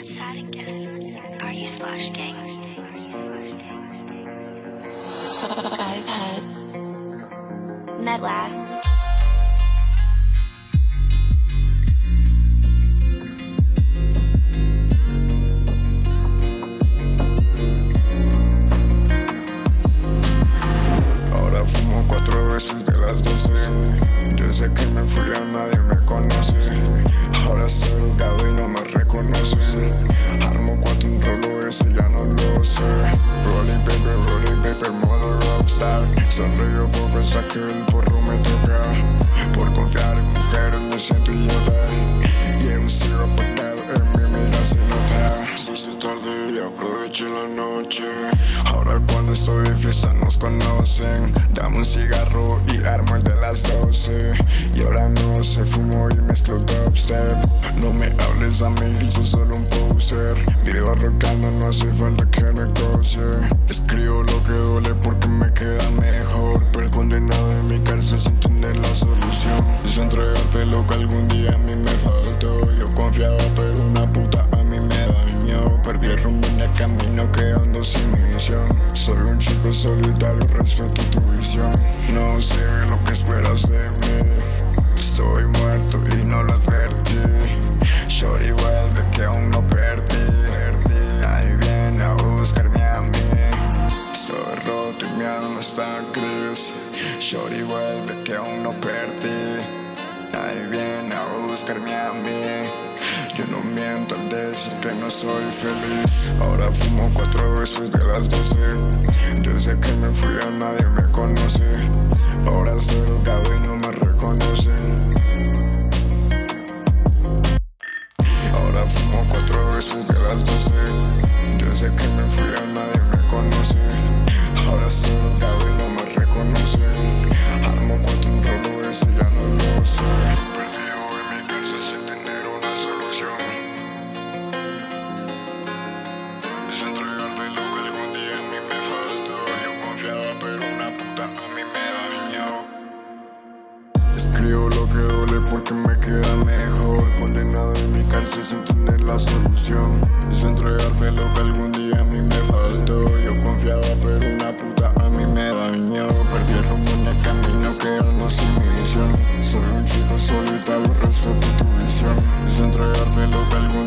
outside again. Are you Splash Gang? I've had met last. Ahora fumo cuatro veces de las doce Desde que me fui a nadie me conoce rockstar Sonrío por pensar que el porro me toca. Por confiar en mujeres me siento idiota. Y un cielo apagado en mi mira se nota Se hizo tarde y aproveché la noche. Ahora cuando estoy fiesta nos conocen. Dame un cigarro y armo el de las 12 Y ahora no sé, fumo y mezclo dubstep. No me hables a mí, soy solo un poser. Vivo arrogando, no hace falta Y mi alma está gris Shorty vuelve que aún no perdí. Ahí viene a buscarme a mí. Yo no miento al decir que no soy feliz. Ahora fumo cuatro veces de las doce. Desde que me fui a nadie me conoce. Ahora soy drogado y no me reconocen Ahora fumo cuatro veces de las doce. Desde que me fui a nadie a mí me dañó Escribo lo que duele porque me queda mejor. Condenado en mi cárcel sin tener la solución. Es entregarte lo que algún día a mí me faltó. Yo confiaba pero una puta a mí me dañó. Perdí el rumbo en el camino quedando sin misión Soy un chico solitario, respeto tu visión. Es entregarte lo que algún